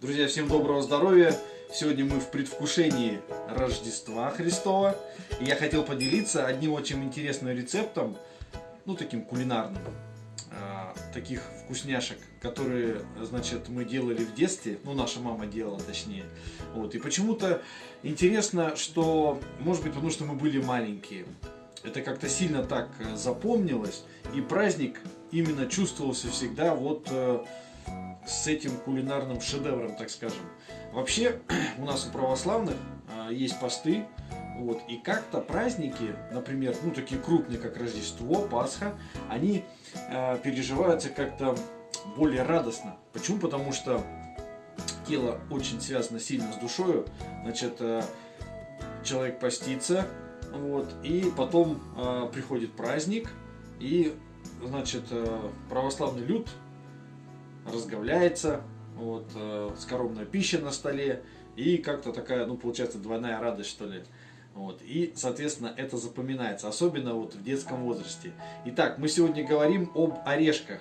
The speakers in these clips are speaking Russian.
Друзья, всем доброго здоровья! Сегодня мы в предвкушении Рождества Христова. И я хотел поделиться одним очень интересным рецептом, ну таким кулинарным, а, таких вкусняшек, которые, значит, мы делали в детстве, ну наша мама делала точнее. Вот. И почему-то интересно, что, может быть, потому что мы были маленькие, это как-то сильно так э, запомнилось, и праздник именно чувствовался всегда вот э, с этим кулинарным шедевром, так скажем. Вообще, у нас у православных э, есть посты, вот, и как-то праздники, например, ну такие крупные, как Рождество, Пасха, они э, переживаются как-то более радостно. Почему? Потому что тело очень связано сильно с душою, значит, э, человек постится, вот, и потом э, приходит праздник, и, значит, э, православный люд разговляется, вот, э, скоромная пища на столе, и как-то такая, ну, получается, двойная радость, что ли. Вот. И, соответственно, это запоминается, особенно вот в детском возрасте. Итак, мы сегодня говорим об орешках.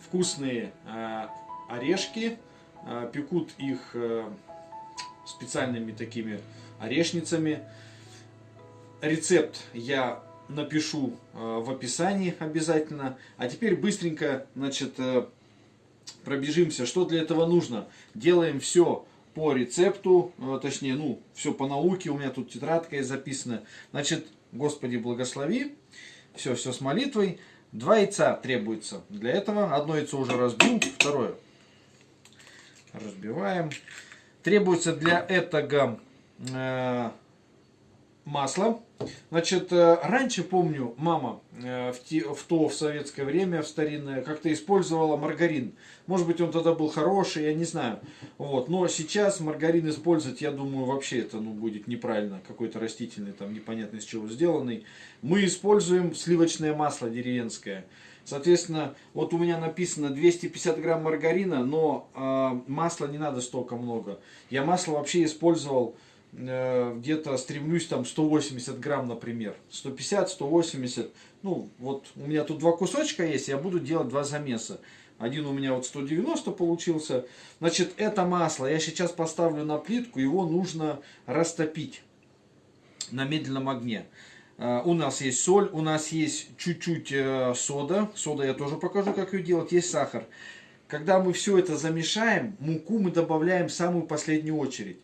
Вкусные э, орешки, э, пекут их э, специальными такими орешницами. Рецепт я напишу э, в описании обязательно. А теперь быстренько, значит, э, пробежимся, что для этого нужно. Делаем все по рецепту, э, точнее, ну, все по науке, у меня тут тетрадка есть записана. Значит, Господи, благослови, все, все с молитвой. Два яйца требуется для этого. Одно яйцо уже разбил, второе разбиваем. Требуется для этого э, масло. Значит, э, раньше, помню, мама э, в, те, в то, в советское время, в старинное, как-то использовала маргарин. Может быть, он тогда был хороший, я не знаю. Вот. Но сейчас маргарин использовать, я думаю, вообще это ну, будет неправильно. Какой-то растительный, там непонятно из чего сделанный. Мы используем сливочное масло деревенское. Соответственно, вот у меня написано 250 грамм маргарина, но э, масла не надо столько много. Я масло вообще использовал где-то стремлюсь там 180 грамм, например. 150, 180. Ну, вот у меня тут два кусочка есть, я буду делать два замеса. Один у меня вот 190 получился. Значит, это масло я сейчас поставлю на плитку, его нужно растопить на медленном огне. Э, у нас есть соль, у нас есть чуть-чуть э, сода. Сода я тоже покажу, как ее делать. Есть сахар. Когда мы все это замешаем, муку мы добавляем в самую последнюю очередь.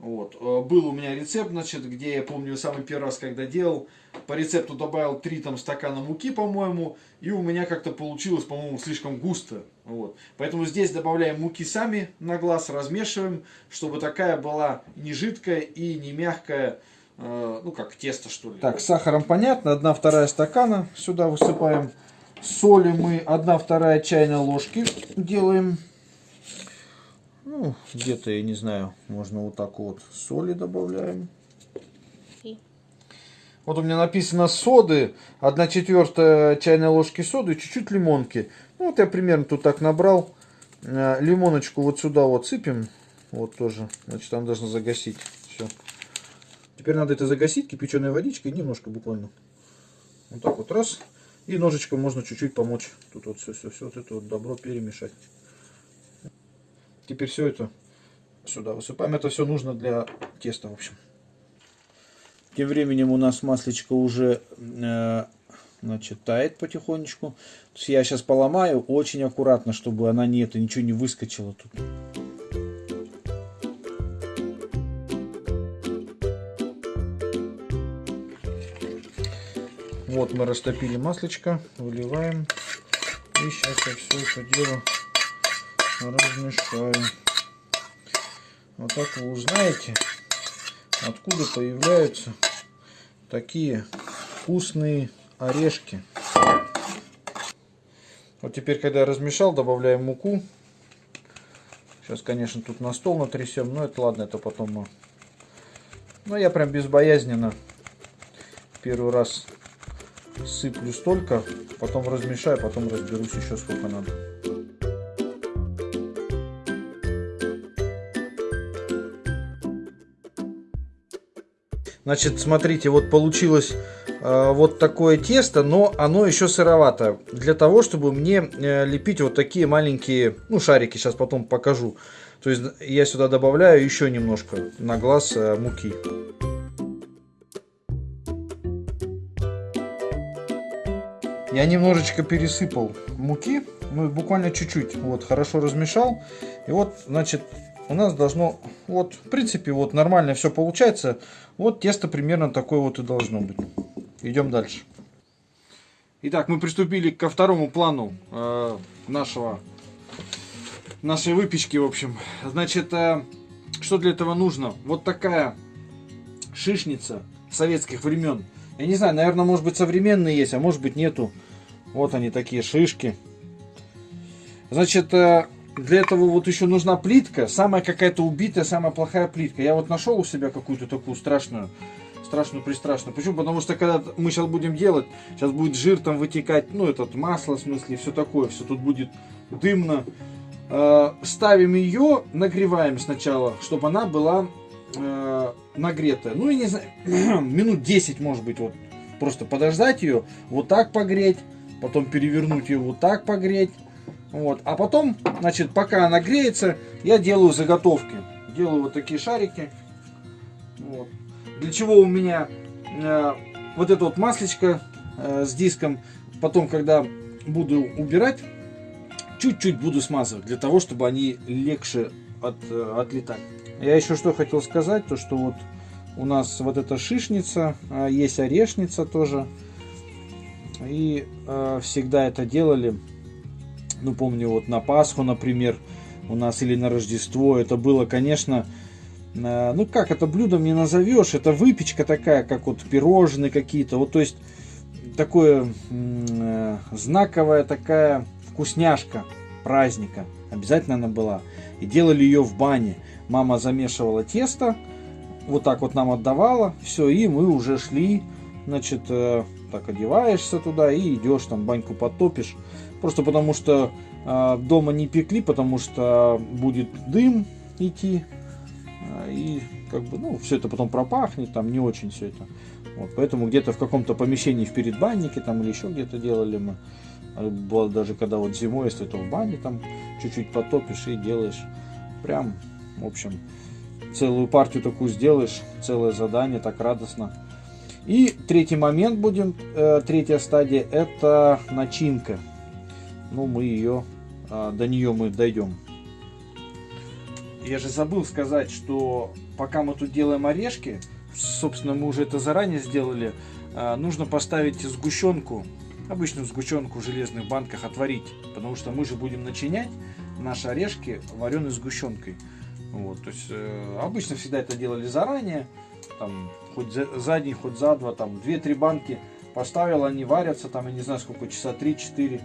Вот. Э, был у меня рецепт, значит, где я помню самый первый раз, когда делал, по рецепту добавил 3 там, стакана муки, по-моему, и у меня как-то получилось, по-моему, слишком густо. Вот. Поэтому здесь добавляем муки сами на глаз, размешиваем, чтобы такая была не жидкая и не мягкая, э, ну как тесто что ли. Так, с сахаром понятно, 1-2 стакана сюда высыпаем. Соли мы 1-2 чайной ложки делаем. Ну, где-то, я не знаю, можно вот так вот соли добавляем. Вот у меня написано соды, 1 четвертая чайной ложки соды, чуть-чуть лимонки. Ну, вот я примерно тут так набрал. Э, лимоночку вот сюда вот сыпем. Вот тоже. Значит, там должно загасить. Все. Теперь надо это загасить кипяченой водичкой, немножко буквально. Вот так вот раз. И ножичком можно чуть-чуть помочь. Тут вот все-все-все вот это вот добро перемешать. Теперь все это сюда высыпаем. Это все нужно для теста, в общем. Тем временем у нас маслечко уже э, значит, тает потихонечку. То есть я сейчас поломаю очень аккуратно, чтобы она не это ничего не выскочила тут. Вот мы растопили маслечко, выливаем. И сейчас я все это дело размешаю. Вот так вы узнаете, откуда появляются такие вкусные орешки. Вот теперь, когда я размешал, добавляем муку. Сейчас, конечно, тут на стол натрясем, но это ладно, это потом. Но я прям безбоязненно первый раз сыплю столько, потом размешаю, потом разберусь еще сколько надо. Значит, смотрите, вот получилось э, вот такое тесто, но оно еще сыровато. Для того, чтобы мне э, лепить вот такие маленькие, ну, шарики, сейчас потом покажу. То есть я сюда добавляю еще немножко на глаз э, муки. Я немножечко пересыпал муки, ну буквально чуть-чуть, вот хорошо размешал. И вот, значит, у нас должно, вот, в принципе, вот нормально все получается. Вот тесто примерно такое вот и должно быть. Идем дальше. Итак, мы приступили ко второму плану э, нашего, нашей выпечки, в общем. Значит, э, что для этого нужно? Вот такая шишница советских времен. Я не знаю, наверное, может быть современные есть, а может быть нету. Вот они такие шишки. Значит, э, для этого вот еще нужна плитка, самая какая-то убитая, самая плохая плитка. Я вот нашел у себя какую-то такую страшную, страшную, пристрашную. Почему? Потому что когда мы сейчас будем делать, сейчас будет жир там вытекать, ну этот масло в смысле, все такое, все тут будет дымно. Э, ставим ее, нагреваем сначала, чтобы она была э, нагретая. Ну, я не знаю, минут 10 может быть, вот просто подождать ее, вот так погреть, потом перевернуть ее вот так погреть вот. А потом, значит, пока она греется, я делаю заготовки. Делаю вот такие шарики. Вот. Для чего у меня э, вот это вот маслечко э, с диском. Потом, когда буду убирать, чуть-чуть буду смазывать. Для того, чтобы они легче от, э, отлетали. Я еще что хотел сказать, то что вот у нас вот эта шишница, э, есть орешница тоже. И э, всегда это делали ну, помню, вот на Пасху, например, у нас или на Рождество, это было, конечно, э, ну, как это блюдом не назовешь, это выпечка такая, как вот пирожные какие-то, вот, то есть, такое э, знаковая такая вкусняшка праздника, обязательно она была, и делали ее в бане, мама замешивала тесто, вот так вот нам отдавала, все, и мы уже шли, значит, э, так одеваешься туда и идешь, там баньку потопишь, Просто потому что э, дома не пекли, потому что будет дым идти. Э, и как бы, ну, все это потом пропахнет, там не очень все это. Вот, поэтому где-то в каком-то помещении в передбаннике там или еще где-то делали мы. А было даже когда вот зимой, если то в бане там чуть-чуть потопишь и делаешь прям, в общем, целую партию такую сделаешь, целое задание, так радостно. И третий момент будем, э, третья стадия, это начинка ну, мы ее, а, до нее мы дойдем. Я же забыл сказать, что пока мы тут делаем орешки, собственно, мы уже это заранее сделали, а, нужно поставить сгущенку, обычную сгущенку в железных банках отварить, потому что мы же будем начинять наши орешки вареной сгущенкой. Вот, то есть э, обычно всегда это делали заранее, там, хоть за, за день, хоть за два, там, 2-3 банки поставил, они варятся, там, я не знаю сколько, часа 3-4.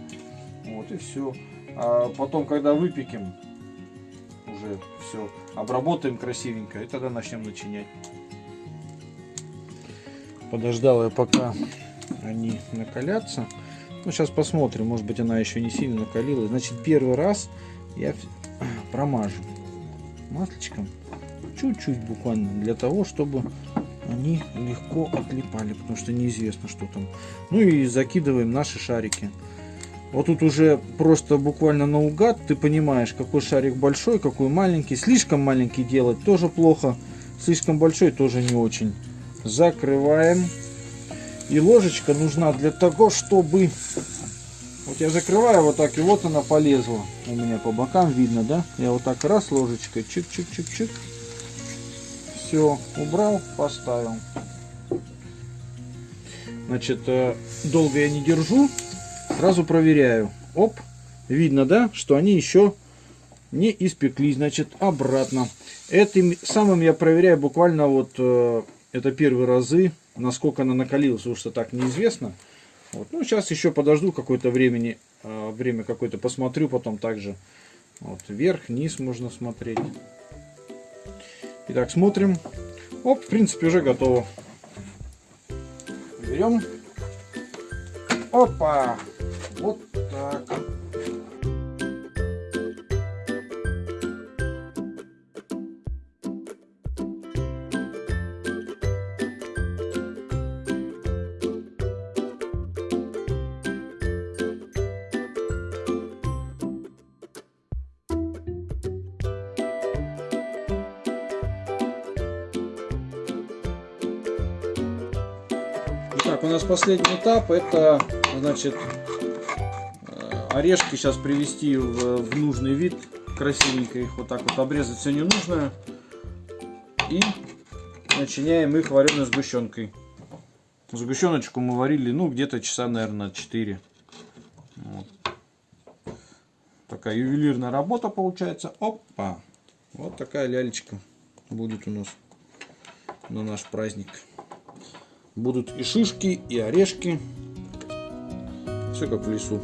Вот и все. А потом, когда выпекем, уже все обработаем красивенько, и тогда начнем начинять. Подождал я пока они накалятся. Ну, сейчас посмотрим, может быть она еще не сильно накалилась. Значит, первый раз я промажу маслечком. Чуть-чуть буквально, для того, чтобы они легко отлипали, потому что неизвестно, что там. Ну и закидываем наши шарики. Вот тут уже просто буквально наугад ты понимаешь, какой шарик большой, какой маленький. Слишком маленький делать тоже плохо, слишком большой тоже не очень. Закрываем. И ложечка нужна для того, чтобы... Вот я закрываю вот так, и вот она полезла. У меня по бокам видно, да? Я вот так раз ложечкой, чик-чик-чик-чик. Все, убрал, поставил. Значит, э, долго я не держу. Сразу проверяю. Оп, видно, да, что они еще не испеклись. Значит, обратно. Этим самым я проверяю буквально вот, э, это первые разы, насколько она накалилась, потому что так неизвестно. Вот. Ну, сейчас еще подожду какое-то времени, э, время какое-то посмотрю, потом также вот, вверх, низ можно смотреть. Итак, смотрим. Оп, в принципе, уже готово. Берем. Опа! Вот так. У нас последний этап, это, значит, э, орешки сейчас привести в, в нужный вид, красивенько их вот так вот обрезать все ненужное. И начиняем их вареной сгущенкой. Сгущеночку мы варили, ну, где-то часа, наверное, 4. Вот. Такая ювелирная работа получается. Опа! Вот такая лялечка будет у нас на наш праздник. Будут и шишки, и орешки. Все как в лесу.